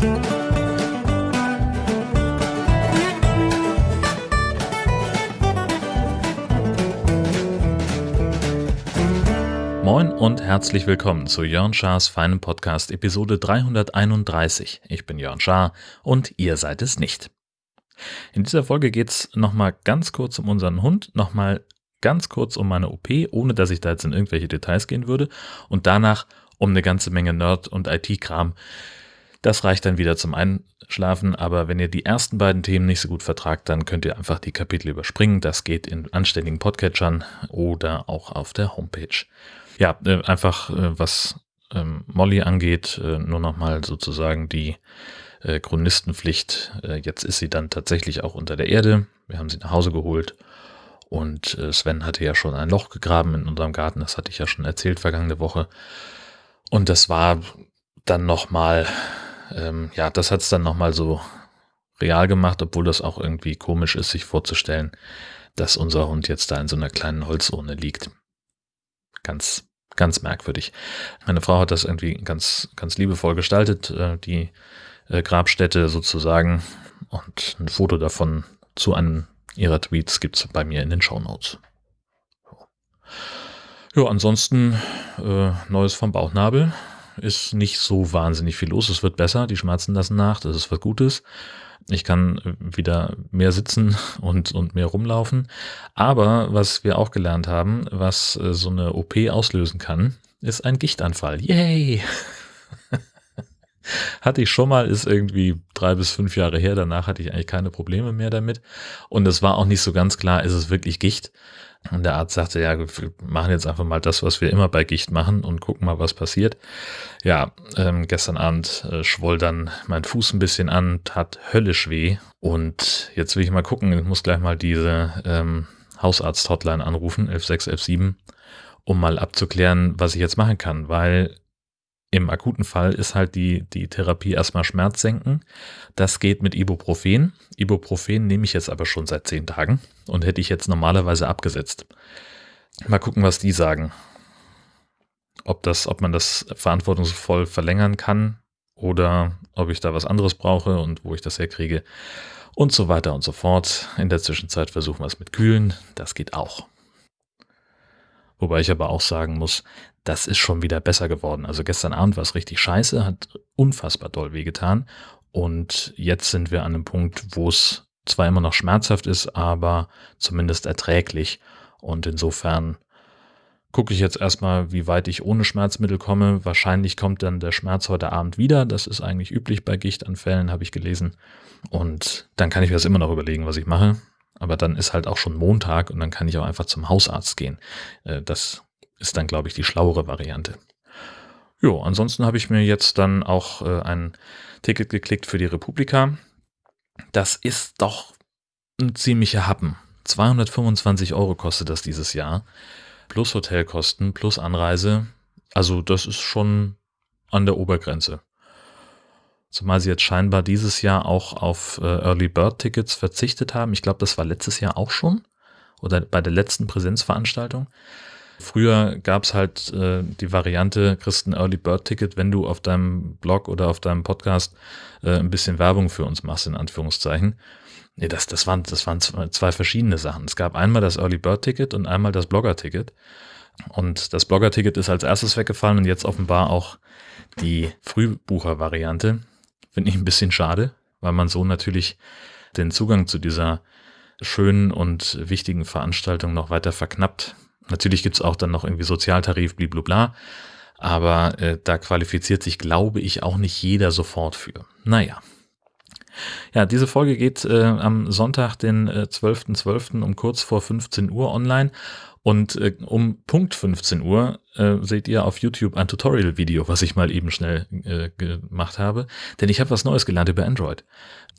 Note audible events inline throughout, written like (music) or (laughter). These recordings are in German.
Moin und herzlich willkommen zu Jörn Schars feinem Podcast Episode 331. Ich bin Jörn Schaar und ihr seid es nicht. In dieser Folge geht es nochmal ganz kurz um unseren Hund, nochmal ganz kurz um meine OP, ohne dass ich da jetzt in irgendwelche Details gehen würde und danach um eine ganze Menge Nerd- und IT-Kram. Das reicht dann wieder zum Einschlafen, aber wenn ihr die ersten beiden Themen nicht so gut vertragt, dann könnt ihr einfach die Kapitel überspringen. Das geht in anständigen Podcatchern oder auch auf der Homepage. Ja, äh, einfach äh, was ähm, Molly angeht, äh, nur nochmal sozusagen die Chronistenpflicht. Jetzt ist sie dann tatsächlich auch unter der Erde. Wir haben sie nach Hause geholt und Sven hatte ja schon ein Loch gegraben in unserem Garten. Das hatte ich ja schon erzählt vergangene Woche. Und das war dann nochmal, ähm, ja, das hat es dann nochmal so real gemacht, obwohl das auch irgendwie komisch ist, sich vorzustellen, dass unser Hund jetzt da in so einer kleinen Holzurne liegt. Ganz ganz merkwürdig. Meine Frau hat das irgendwie ganz, ganz liebevoll gestaltet, äh, die äh, Grabstätte sozusagen. Und ein Foto davon zu einem ihrer Tweets gibt es bei mir in den Show Notes. Ja, ansonsten äh, Neues vom Bauchnabel. Ist nicht so wahnsinnig viel los. Es wird besser, die Schmerzen lassen nach, das ist was Gutes. Ich kann wieder mehr sitzen (laughs) und, und mehr rumlaufen. Aber was wir auch gelernt haben, was äh, so eine OP auslösen kann, ist ein Gichtanfall. Yay! (laughs) hatte ich schon mal, ist irgendwie drei bis fünf Jahre her. Danach hatte ich eigentlich keine Probleme mehr damit. Und es war auch nicht so ganz klar, ist es wirklich Gicht? Und der Arzt sagte, ja, wir machen jetzt einfach mal das, was wir immer bei Gicht machen und gucken mal, was passiert. Ja, ähm, gestern Abend äh, schwoll dann mein Fuß ein bisschen an, tat höllisch weh. Und jetzt will ich mal gucken, ich muss gleich mal diese ähm, Hausarzt-Hotline anrufen, 11617, um mal abzuklären, was ich jetzt machen kann, weil im akuten Fall ist halt die, die Therapie erstmal Schmerz senken. Das geht mit Ibuprofen. Ibuprofen nehme ich jetzt aber schon seit zehn Tagen und hätte ich jetzt normalerweise abgesetzt. Mal gucken, was die sagen. Ob, das, ob man das verantwortungsvoll verlängern kann oder ob ich da was anderes brauche und wo ich das herkriege und so weiter und so fort. In der Zwischenzeit versuchen wir es mit Kühlen. Das geht auch. Wobei ich aber auch sagen muss, das ist schon wieder besser geworden. Also gestern Abend war es richtig scheiße, hat unfassbar doll wehgetan. Und jetzt sind wir an einem Punkt, wo es zwar immer noch schmerzhaft ist, aber zumindest erträglich. Und insofern gucke ich jetzt erstmal, wie weit ich ohne Schmerzmittel komme. Wahrscheinlich kommt dann der Schmerz heute Abend wieder. Das ist eigentlich üblich bei Gichtanfällen, habe ich gelesen. Und dann kann ich mir das immer noch überlegen, was ich mache. Aber dann ist halt auch schon Montag und dann kann ich auch einfach zum Hausarzt gehen. Äh, das ist dann, glaube ich, die schlauere Variante. Jo, ansonsten habe ich mir jetzt dann auch äh, ein Ticket geklickt für die Republika. Das ist doch ein ziemlicher Happen. 225 Euro kostet das dieses Jahr. Plus Hotelkosten, plus Anreise. Also das ist schon an der Obergrenze. Zumal sie jetzt scheinbar dieses Jahr auch auf äh, Early Bird Tickets verzichtet haben. Ich glaube, das war letztes Jahr auch schon. Oder bei der letzten Präsenzveranstaltung. Früher gab es halt äh, die Variante, kriegst ein Early Bird Ticket, wenn du auf deinem Blog oder auf deinem Podcast äh, ein bisschen Werbung für uns machst, in Anführungszeichen. Nee, das, das, waren, das waren zwei verschiedene Sachen. Es gab einmal das Early Bird Ticket und einmal das Blogger Ticket. Und das Blogger Ticket ist als erstes weggefallen und jetzt offenbar auch die Frühbucher-Variante. Finde ich ein bisschen schade, weil man so natürlich den Zugang zu dieser schönen und wichtigen Veranstaltung noch weiter verknappt. Natürlich gibt's auch dann noch irgendwie Sozialtarif, blablabla. Aber äh, da qualifiziert sich, glaube ich, auch nicht jeder sofort für. Naja. Ja, diese Folge geht äh, am Sonntag, den äh, 12.12. .12. um kurz vor 15 Uhr online. Und äh, um Punkt 15 Uhr äh, seht ihr auf YouTube ein Tutorial-Video, was ich mal eben schnell äh, gemacht habe. Denn ich habe was Neues gelernt über Android.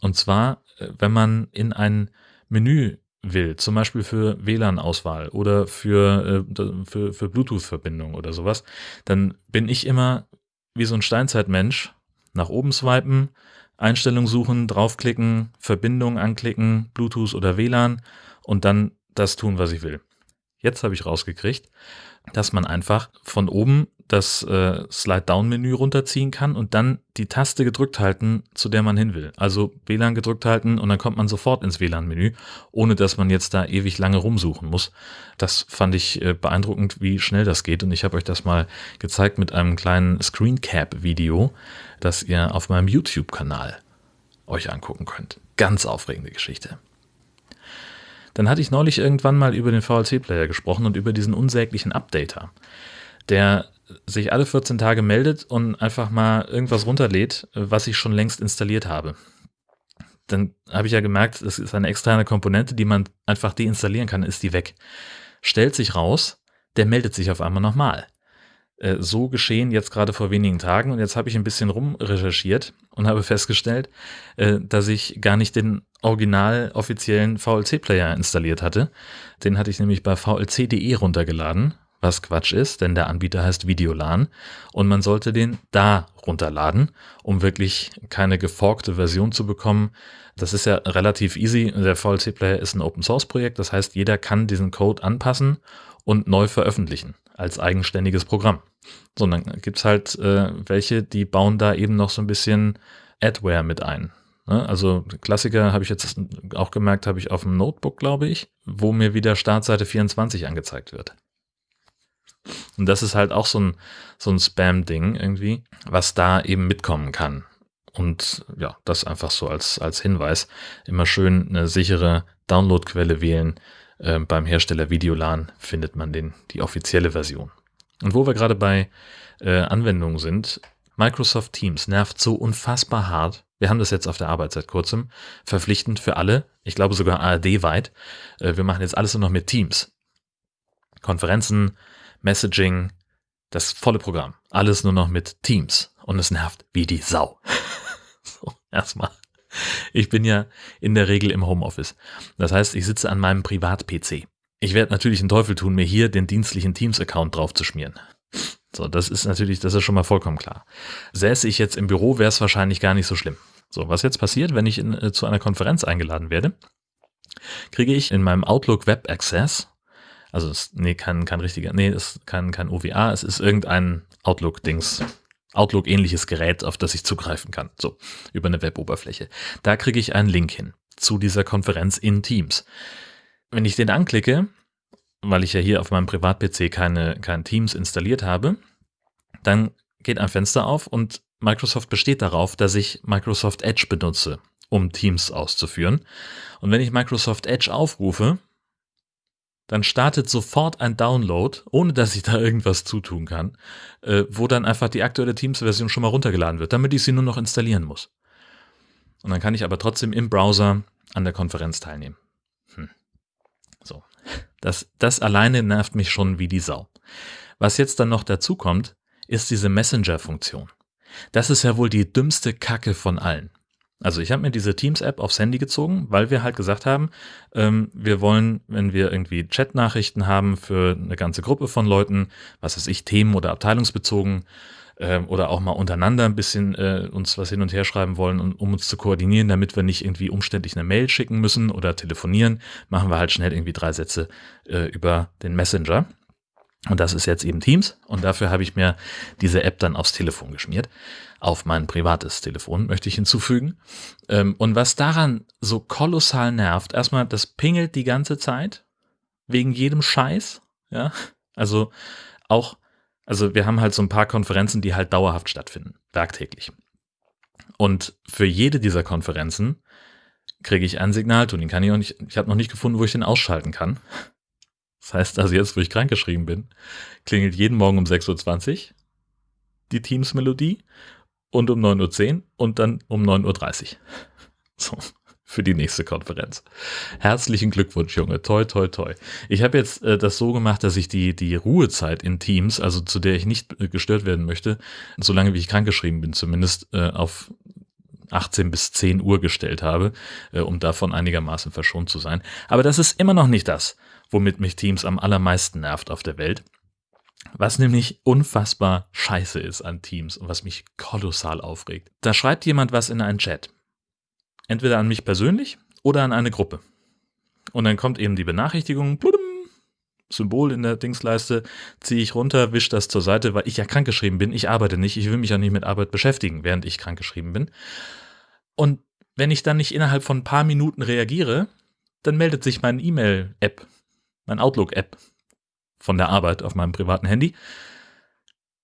Und zwar, äh, wenn man in ein Menü will, zum Beispiel für WLAN-Auswahl oder für, äh, für, für Bluetooth-Verbindung oder sowas, dann bin ich immer wie so ein Steinzeitmensch nach oben swipen, Einstellung suchen, draufklicken, Verbindung anklicken, Bluetooth oder WLAN und dann das tun, was ich will. Jetzt habe ich rausgekriegt, dass man einfach von oben das äh, Slide-Down-Menü runterziehen kann und dann die Taste gedrückt halten, zu der man hin will. Also WLAN gedrückt halten und dann kommt man sofort ins WLAN-Menü, ohne dass man jetzt da ewig lange rumsuchen muss. Das fand ich äh, beeindruckend, wie schnell das geht und ich habe euch das mal gezeigt mit einem kleinen Screencap-Video, das ihr auf meinem YouTube-Kanal euch angucken könnt. Ganz aufregende Geschichte. Dann hatte ich neulich irgendwann mal über den VLC-Player gesprochen und über diesen unsäglichen Updater, der sich alle 14 Tage meldet und einfach mal irgendwas runterlädt, was ich schon längst installiert habe. Dann habe ich ja gemerkt, es ist eine externe Komponente, die man einfach deinstallieren kann, ist die weg. Stellt sich raus, der meldet sich auf einmal nochmal. Äh, so geschehen jetzt gerade vor wenigen Tagen und jetzt habe ich ein bisschen rumrecherchiert und habe festgestellt, äh, dass ich gar nicht den original offiziellen VLC-Player installiert hatte. Den hatte ich nämlich bei vlc.de runtergeladen was Quatsch ist, denn der Anbieter heißt Videolan und man sollte den da runterladen, um wirklich keine geforkte Version zu bekommen. Das ist ja relativ easy. Der VLC Player ist ein Open Source Projekt, das heißt, jeder kann diesen Code anpassen und neu veröffentlichen als eigenständiges Programm. Sondern gibt's halt äh, welche, die bauen da eben noch so ein bisschen Adware mit ein. Ne? Also Klassiker habe ich jetzt auch gemerkt, habe ich auf dem Notebook, glaube ich, wo mir wieder Startseite 24 angezeigt wird. Und das ist halt auch so ein, so ein Spam-Ding irgendwie, was da eben mitkommen kann. Und ja, das einfach so als, als Hinweis. Immer schön eine sichere Downloadquelle wählen. Äh, beim Hersteller Videolan findet man den, die offizielle Version. Und wo wir gerade bei äh, Anwendungen sind, Microsoft Teams nervt so unfassbar hart. Wir haben das jetzt auf der Arbeit seit kurzem. Verpflichtend für alle. Ich glaube sogar ARD-weit. Äh, wir machen jetzt alles nur noch mit Teams. Konferenzen, Messaging, das volle Programm. Alles nur noch mit Teams. Und es nervt wie die Sau. (laughs) so, erstmal. (laughs) Ich bin ja in der Regel im Homeoffice. Das heißt, ich sitze an meinem Privat-PC. Ich werde natürlich einen Teufel tun, mir hier den dienstlichen Teams-Account draufzuschmieren. So, das ist natürlich, das ist schon mal vollkommen klar. Säße ich jetzt im Büro, wäre es wahrscheinlich gar nicht so schlimm. So, was jetzt passiert, wenn ich in, äh, zu einer Konferenz eingeladen werde, kriege ich in meinem Outlook Web Access also es, nee, kein, kein richtiger, nee, es ist kein, kein OVA, es ist irgendein Outlook-Dings. Outlook-ähnliches Gerät, auf das ich zugreifen kann. So, über eine Web-Oberfläche. Da kriege ich einen Link hin zu dieser Konferenz in Teams. Wenn ich den anklicke, weil ich ja hier auf meinem Privat-PC keine, kein Teams installiert habe, dann geht ein Fenster auf und Microsoft besteht darauf, dass ich Microsoft Edge benutze, um Teams auszuführen. Und wenn ich Microsoft Edge aufrufe, dann startet sofort ein Download, ohne dass ich da irgendwas zutun kann, äh, wo dann einfach die aktuelle Teams-Version schon mal runtergeladen wird, damit ich sie nur noch installieren muss. Und dann kann ich aber trotzdem im Browser an der Konferenz teilnehmen. Hm. So. Das, das alleine nervt mich schon wie die Sau. Was jetzt dann noch dazu kommt, ist diese Messenger-Funktion. Das ist ja wohl die dümmste Kacke von allen. Also ich habe mir diese Teams-App aufs Handy gezogen, weil wir halt gesagt haben, ähm, wir wollen, wenn wir irgendwie Chat-Nachrichten haben für eine ganze Gruppe von Leuten, was weiß ich, Themen oder abteilungsbezogen, äh, oder auch mal untereinander ein bisschen äh, uns was hin und her schreiben wollen, um, um uns zu koordinieren, damit wir nicht irgendwie umständlich eine Mail schicken müssen oder telefonieren, machen wir halt schnell irgendwie drei Sätze äh, über den Messenger. Und das ist jetzt eben Teams. Und dafür habe ich mir diese App dann aufs Telefon geschmiert. Auf mein privates Telefon möchte ich hinzufügen. Ähm, und was daran so kolossal nervt, erstmal, das pingelt die ganze Zeit. Wegen jedem Scheiß. Ja. Also auch, also wir haben halt so ein paar Konferenzen, die halt dauerhaft stattfinden. Werktäglich. Und für jede dieser Konferenzen kriege ich einen Signalton. Den kann ich auch nicht, ich habe noch nicht gefunden, wo ich den ausschalten kann. Das heißt also jetzt, wo ich krankgeschrieben bin, klingelt jeden Morgen um 6.20 Uhr die Teams-Melodie und um 9.10 Uhr und dann um 9.30 Uhr. (laughs) So, für die nächste Konferenz. Herzlichen Glückwunsch, Junge. Toi, toi, toi. Ich habe jetzt äh, das so gemacht, dass ich die, die Ruhezeit in Teams, also zu der ich nicht äh, gestört werden möchte, solange wie ich krankgeschrieben bin, zumindest äh, auf 18 bis 10 Uhr gestellt habe, äh, um davon einigermaßen verschont zu sein. Aber das ist immer noch nicht das, womit mich Teams am allermeisten nervt auf der Welt. Was nämlich unfassbar scheiße ist an Teams und was mich kolossal aufregt. Da schreibt jemand was in einen Chat. Entweder an mich persönlich oder an eine Gruppe. Und dann kommt eben die Benachrichtigung, Symbol in der Dingsleiste, ziehe ich runter, wische das zur Seite, weil ich ja krankgeschrieben bin. Ich arbeite nicht, ich will mich ja nicht mit Arbeit beschäftigen, während ich krankgeschrieben bin. Und wenn ich dann nicht innerhalb von ein paar Minuten reagiere, dann meldet sich mein E-Mail-App, mein Outlook-App von der Arbeit auf meinem privaten Handy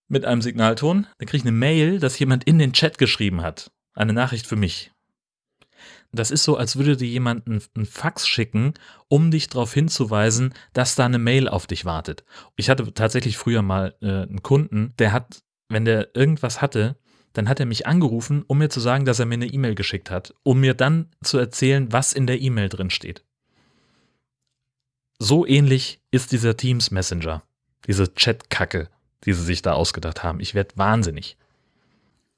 mit einem Signalton. Dann kriege ich eine Mail, dass jemand in den Chat geschrieben hat. Eine Nachricht für mich. Das ist so, als würde dir jemand einen Fax schicken, um dich darauf hinzuweisen, dass da eine Mail auf dich wartet. Ich hatte tatsächlich früher mal äh, einen Kunden, der hat, wenn der irgendwas hatte, dann hat er mich angerufen, um mir zu sagen, dass er mir eine E-Mail geschickt hat, um mir dann zu erzählen, was in der E-Mail drin steht. So ähnlich ist dieser Teams Messenger, diese Chat-Kacke, die sie sich da ausgedacht haben. Ich werde wahnsinnig.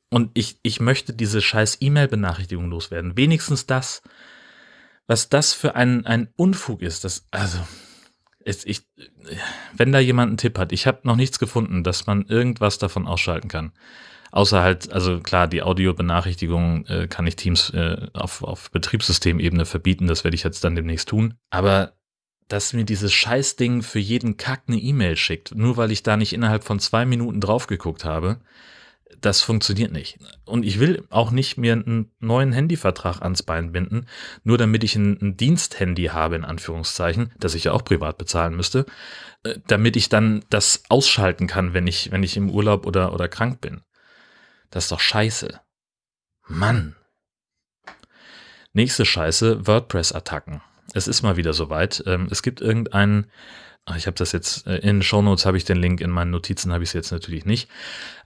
Und ich, ich möchte diese scheiß E-Mail-Benachrichtigung loswerden. Wenigstens das, was das für ein, ein Unfug ist. Das, also, ist, ich, wenn da jemand einen Tipp hat, ich habe noch nichts gefunden, dass man irgendwas davon ausschalten kann. Außer halt, also klar, die Audiobenachrichtigung äh, kann ich Teams äh, auf, auf Betriebssystemebene verbieten, das werde ich jetzt dann demnächst tun. Aber dass mir dieses Scheißding für jeden Kack eine E-Mail schickt, nur weil ich da nicht innerhalb von zwei Minuten drauf geguckt habe, das funktioniert nicht. Und ich will auch nicht mir einen neuen Handyvertrag ans Bein binden, nur damit ich ein, ein Diensthandy habe, in Anführungszeichen, das ich ja auch privat bezahlen müsste, äh, damit ich dann das ausschalten kann, wenn ich, wenn ich im Urlaub oder, oder krank bin. Das ist doch scheiße. Mann. Nächste Scheiße, WordPress-Attacken. Es ist mal wieder soweit. Ähm, es gibt irgendeinen Ah, ich habe das jetzt äh, in den Shownotes habe ich den Link, in meinen Notizen habe ich es jetzt natürlich nicht.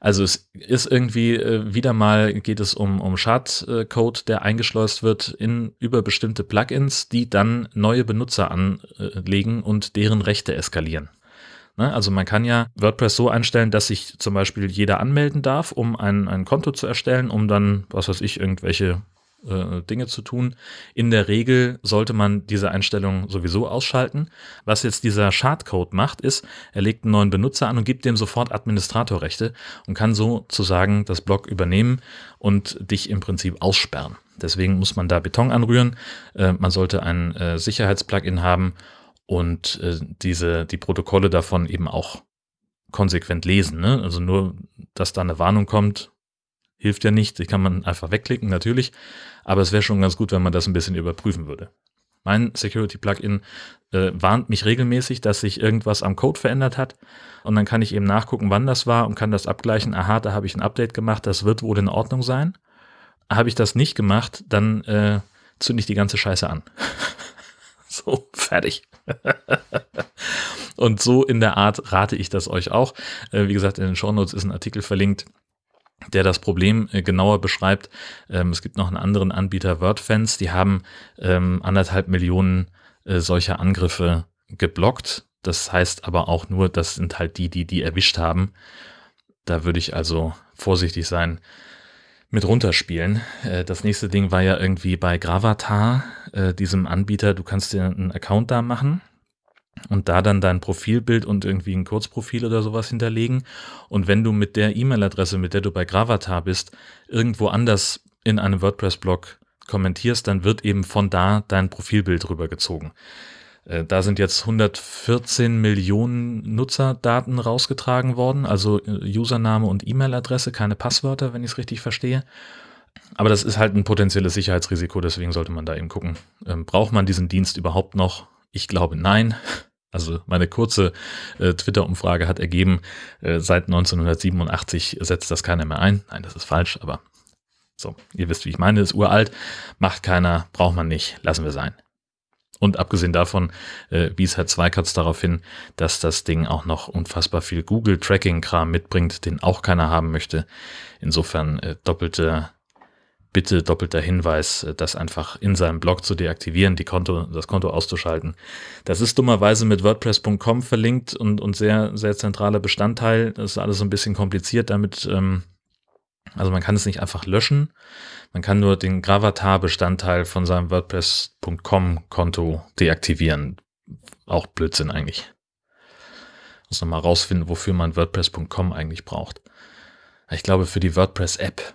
Also es ist irgendwie äh, wieder mal geht es um, um Schadcode, der eingeschleust wird in über bestimmte Plugins, die dann neue Benutzer anlegen und deren Rechte eskalieren. Ne? Also man kann ja WordPress so einstellen, dass sich zum Beispiel jeder anmelden darf, um ein, ein Konto zu erstellen, um dann, was weiß ich, irgendwelche äh, Dinge zu tun. In der Regel sollte man diese Einstellung sowieso ausschalten. Was jetzt dieser Schadcode macht, ist, er legt einen neuen Benutzer an und gibt dem sofort Administratorrechte und kann sozusagen das Blog übernehmen und dich im Prinzip aussperren. Deswegen muss man da Beton anrühren. Äh, man sollte ein äh, Sicherheitsplugin haben und äh, diese, die Protokolle davon eben auch konsequent lesen. Ne? Also nur, dass da eine Warnung kommt, hilft ja nicht. Die kann man einfach wegklicken, natürlich. Aber es wäre schon ganz gut, wenn man das ein bisschen überprüfen würde. Mein Security-Plugin äh, warnt mich regelmäßig, dass sich irgendwas am Code verändert hat. Und dann kann ich eben nachgucken, wann das war und kann das abgleichen. Aha, da habe ich ein Update gemacht, das wird wohl in Ordnung sein. Habe ich das nicht gemacht, dann äh, zünde ich die ganze Scheiße an. (laughs) so, fertig. (laughs) und so in der Art rate ich das euch auch. Äh, wie gesagt, in den Shownotes ist ein Artikel verlinkt der das Problem äh, genauer beschreibt. Ähm, es gibt noch einen anderen Anbieter, WordFans, die haben ähm, anderthalb Millionen äh, solcher Angriffe geblockt. Das heißt aber auch nur, das sind halt die, die die erwischt haben. Da würde ich also vorsichtig sein mit runterspielen. Äh, das nächste Ding war ja irgendwie bei Gravatar, diesem Anbieter. Du kannst dir einen Account da machen und da dann dein Profilbild und irgendwie ein Kurzprofil oder sowas hinterlegen. Und wenn du mit der E-Mail-Adresse, mit der du bei Gravatar bist, irgendwo anders in einem WordPress-Blog kommentierst, dann wird eben von da dein Profilbild rübergezogen. Äh, da sind jetzt 114 Millionen Nutzerdaten rausgetragen worden, also äh, Username und E-Mail-Adresse, keine Passwörter, wenn ich es richtig verstehe. Aber das ist halt ein potenzielles Sicherheitsrisiko, deswegen sollte man da eben gucken. Ähm, braucht man diesen Dienst überhaupt noch? Ich glaube nein. Also meine kurze äh, Twitter-Umfrage hat ergeben, äh, seit 1987 setzt das keiner mehr ein. Nein, das ist falsch, aber so, ihr wisst, wie ich meine, ist uralt, macht keiner, braucht man nicht, lassen wir sein. Und abgesehen davon äh, wies Herr Zweikatz darauf hin, dass das Ding auch noch unfassbar viel Google-Tracking-Kram mitbringt, den auch keiner haben möchte. Insofern äh, doppelte bitte doppelter Hinweis, äh, das einfach in seinem Blog zu deaktivieren, die Konto, das Konto auszuschalten. Das ist dummerweise mit WordPress.com verlinkt und, und sehr, sehr zentraler Bestandteil. Das ist alles so ein bisschen kompliziert damit. Ähm, also man kann es nicht einfach löschen. Man kann nur den Gravatar-Bestandteil von seinem WordPress.com-Konto deaktivieren. Auch Blödsinn eigentlich. Muss nochmal rausfinden, wofür man WordPress.com eigentlich braucht. Ich glaube, für die WordPress-App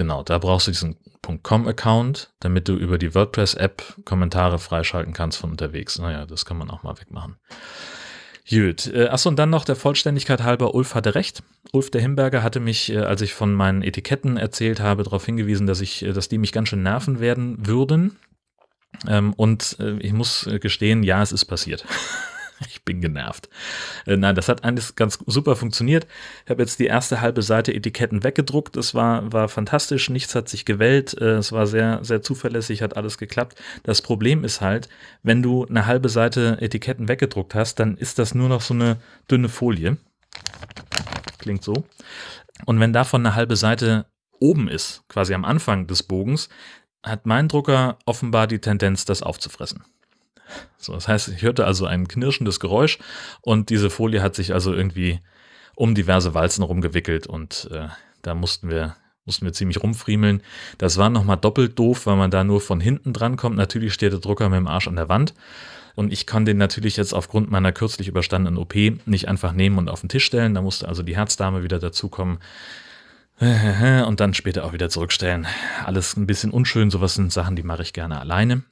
Genau, da brauchst du diesen .com-Account, damit du über die WordPress-App Kommentare freischalten kannst von unterwegs. Naja, das kann man auch mal wegmachen. Gut. Äh, achso, und dann noch der Vollständigkeit halber, Ulf hatte recht. Ulf der Himberger hatte mich, äh, als ich von meinen Etiketten erzählt habe, darauf hingewiesen, dass ich, äh, dass die mich ganz schön nerven werden würden. Ähm, und ich muss gestehen, ja, es ist passiert. (laughs) (laughs) Ich bin genervt. Äh, nein, das hat alles ganz super funktioniert. Ich habe jetzt die erste halbe Seite Etiketten weggedruckt. Das war, war fantastisch. Nichts hat sich gewählt. Äh, es war sehr, sehr zuverlässig, hat alles geklappt. Das Problem ist halt, wenn du eine halbe Seite Etiketten weggedruckt hast, dann ist das nur noch so eine dünne Folie. Klingt so. Und wenn davon eine halbe Seite oben ist, quasi am Anfang des Bogens, hat mein Drucker offenbar die Tendenz, das aufzufressen. So, das heißt, ich hörte also ein knirschendes Geräusch und diese Folie hat sich also irgendwie um diverse Walzen rumgewickelt und äh, da mussten wir mussten wir ziemlich rumfriemeln. Das war nochmal doppelt doof, weil man da nur von hinten dran kommt. Natürlich steht der Drucker mit dem Arsch an der Wand. Und ich kann den natürlich jetzt aufgrund meiner kürzlich überstandenen OP nicht einfach nehmen und auf den Tisch stellen. Da musste also die Herzdame wieder dazukommen (laughs) und dann später auch wieder zurückstellen. Alles ein bisschen unschön. Sowas sind Sachen, die mache ich gerne alleine.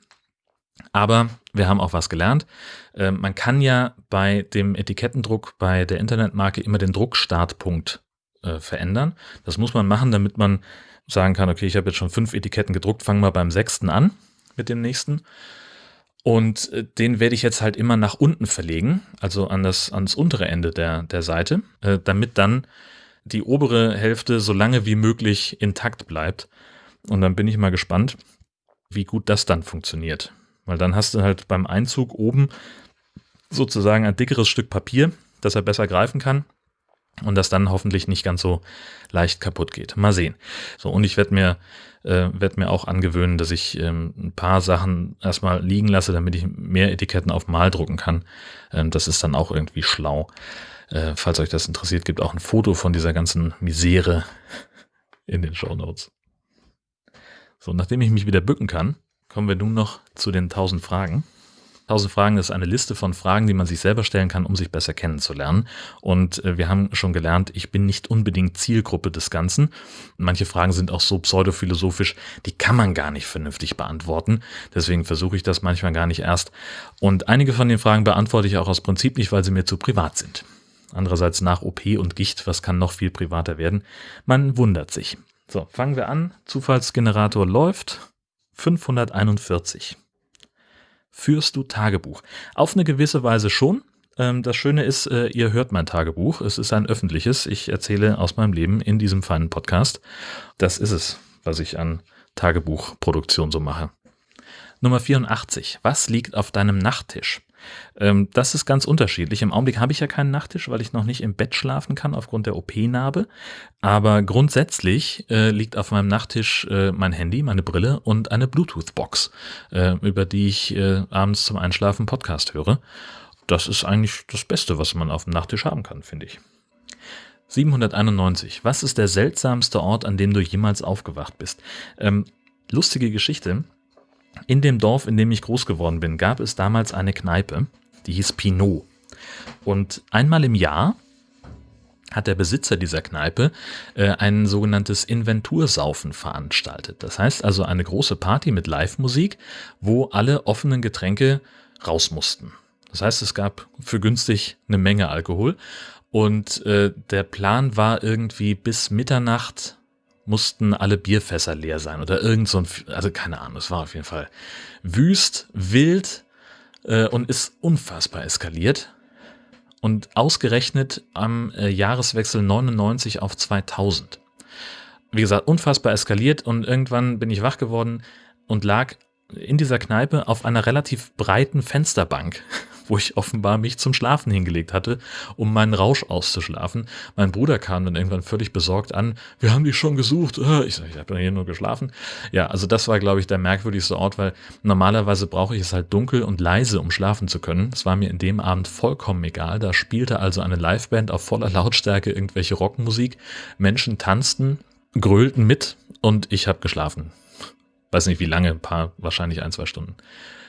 Aber wir haben auch was gelernt. Ähm, man kann ja bei dem Etikettendruck bei der Internetmarke immer den Druckstartpunkt äh, verändern. Das muss man machen, damit man sagen kann, okay, ich habe jetzt schon fünf Etiketten gedruckt, fangen wir beim sechsten an mit dem nächsten. Und äh, den werde ich jetzt halt immer nach unten verlegen, also an das, ans untere Ende der, der Seite, äh, damit dann die obere Hälfte so lange wie möglich intakt bleibt. Und dann bin ich mal gespannt, wie gut das dann funktioniert. Weil dann hast du halt beim Einzug oben sozusagen ein dickeres Stück Papier, das er besser greifen kann und das dann hoffentlich nicht ganz so leicht kaputt geht. Mal sehen. So, und ich werde mir, äh, werd mir auch angewöhnen, dass ich ähm, ein paar Sachen erstmal liegen lasse, damit ich mehr Etiketten auf Mal drucken kann. Ähm, das ist dann auch irgendwie schlau. Äh, falls euch das interessiert, gibt auch ein Foto von dieser ganzen Misere (laughs) in den Show Notes. So, nachdem ich mich wieder bücken kann, Kommen wir nun noch zu den 1000 Fragen. 1000 Fragen ist eine Liste von Fragen, die man sich selber stellen kann, um sich besser kennenzulernen. Und äh, wir haben schon gelernt, ich bin nicht unbedingt Zielgruppe des Ganzen. Manche Fragen sind auch so pseudophilosophisch, die kann man gar nicht vernünftig beantworten. Deswegen versuche ich das manchmal gar nicht erst. Und einige von den Fragen beantworte ich auch aus Prinzip nicht, weil sie mir zu privat sind. Andererseits nach OP und Gicht, was kann noch viel privater werden? Man wundert sich. So, fangen wir an. Zufallsgenerator läuft. 541. Führst du Tagebuch? Auf eine gewisse Weise schon. Ähm, das Schöne ist, äh, ihr hört mein Tagebuch. Es ist ein öffentliches. Ich erzähle aus meinem Leben in diesem feinen Podcast. Das ist es, was ich an Tagebuchproduktion so mache. Nummer 84. Was liegt auf deinem Nachttisch? Ähm, das ist ganz unterschiedlich. Im Augenblick habe ich ja keinen Nachttisch, weil ich noch nicht im Bett schlafen kann aufgrund der OP-Narbe. Aber grundsätzlich äh, liegt auf meinem Nachttisch äh, mein Handy, meine Brille und eine Bluetooth-Box, äh, über die ich äh, abends zum Einschlafen Podcast höre. Das ist eigentlich das Beste, was man auf dem Nachttisch haben kann, finde ich. 791. Was ist der seltsamste Ort, an dem du jemals aufgewacht bist? Ähm, lustige Geschichte. In dem Dorf, in dem ich groß geworden bin, gab es damals eine Kneipe, die hieß Pinot. Und einmal im Jahr hat der Besitzer dieser Kneipe äh, ein sogenanntes Inventursaufen veranstaltet. Das heißt also eine große Party mit Live-Musik, wo alle offenen Getränke raus mussten. Das heißt, es gab für günstig eine Menge Alkohol und äh, der Plan war irgendwie bis Mitternacht mussten alle Bierfässer leer sein oder irgend so ein, also keine Ahnung, es war auf jeden Fall wüst, wild äh, und ist unfassbar eskaliert. Und ausgerechnet am äh, Jahreswechsel 99 auf 2000. Wie gesagt, unfassbar eskaliert und irgendwann bin ich wach geworden und lag in dieser Kneipe auf einer relativ breiten Fensterbank (laughs) wo ich offenbar mich zum Schlafen hingelegt hatte, um meinen Rausch auszuschlafen. Mein Bruder kam dann irgendwann völlig besorgt an. Wir haben dich schon gesucht. (laughs) Ich sage, ich habe hier nur geschlafen. Ja, also das war, glaube ich, der merkwürdigste Ort, weil normalerweise brauche ich es halt dunkel und leise, um schlafen zu können. Es war mir in dem Abend vollkommen egal. Da spielte also eine Liveband auf voller Lautstärke irgendwelche Rockmusik. Menschen tanzten, grölten mit und ich habe geschlafen. Weiß nicht wie lange, ein paar, wahrscheinlich ein, zwei Stunden.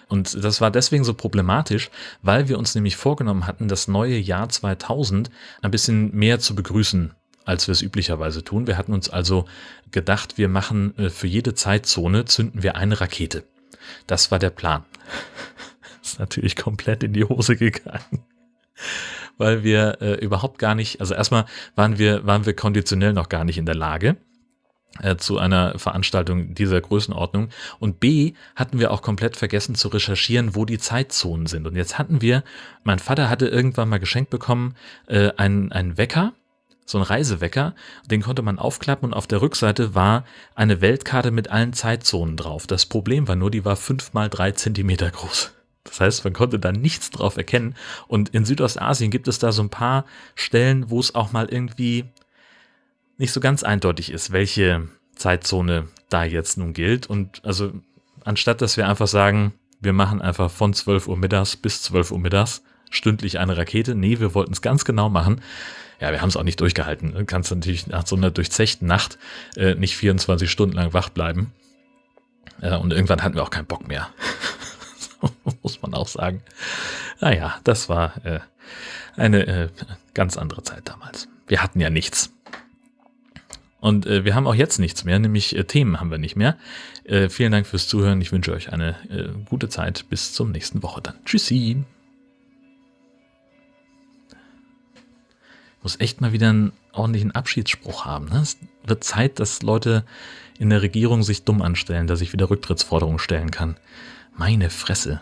Und das war deswegen so problematisch, weil wir uns nämlich vorgenommen hatten, das neue Jahr 2000 ein bisschen mehr zu begrüßen als wir es üblicherweise tun. Wir hatten uns also gedacht, wir machen äh, für jede Zeitzone zünden wir eine Rakete. Das war der Plan. (laughs) ist natürlich komplett in die Hose gegangen. Weil wir äh, überhaupt gar nicht, also erstmal waren wir, waren wir konditionell noch gar nicht in der Lage äh, zu einer Veranstaltung dieser Größenordnung. Und B, hatten wir auch komplett vergessen zu recherchieren, wo die Zeitzonen sind. Und jetzt hatten wir, mein Vater hatte irgendwann mal geschenkt bekommen, äh, einen, einen Wecker, so ein Reisewecker, den konnte man aufklappen und auf der Rückseite war eine Weltkarte mit allen Zeitzonen drauf. Das Problem war nur, die war fünf mal drei Zentimeter groß. Das heißt, man konnte da nichts drauf erkennen. Und in Südostasien gibt es da so ein paar Stellen, wo es auch mal irgendwie nicht so ganz eindeutig ist, welche Zeitzone da jetzt nun gilt. Und also anstatt dass wir einfach sagen, wir machen einfach von 12 Uhr mittags bis 12 Uhr mittags stündlich eine Rakete, nee, wir wollten es ganz genau machen. Ja, wir haben es auch nicht durchgehalten. Du kannst natürlich nach so einer durchzechten Nacht äh, nicht 24 Stunden lang wach bleiben. Äh, und irgendwann hatten wir auch keinen Bock mehr. (laughs) muss man auch sagen. Naja, das war äh, eine äh, ganz andere Zeit damals. Wir hatten ja nichts. Und äh, wir haben auch jetzt nichts mehr, nämlich äh, Themen haben wir nicht mehr. Äh, vielen Dank fürs Zuhören. Ich wünsche euch eine äh, gute Zeit. Bis zum nächsten Woche dann. Tschüssi. Muss echt mal wieder einen ordentlichen Abschiedsspruch haben. Ne? Es wird Zeit, dass Leute in der Regierung sich dumm anstellen, dass ich wieder Rücktrittsforderungen stellen kann. Meine Fresse.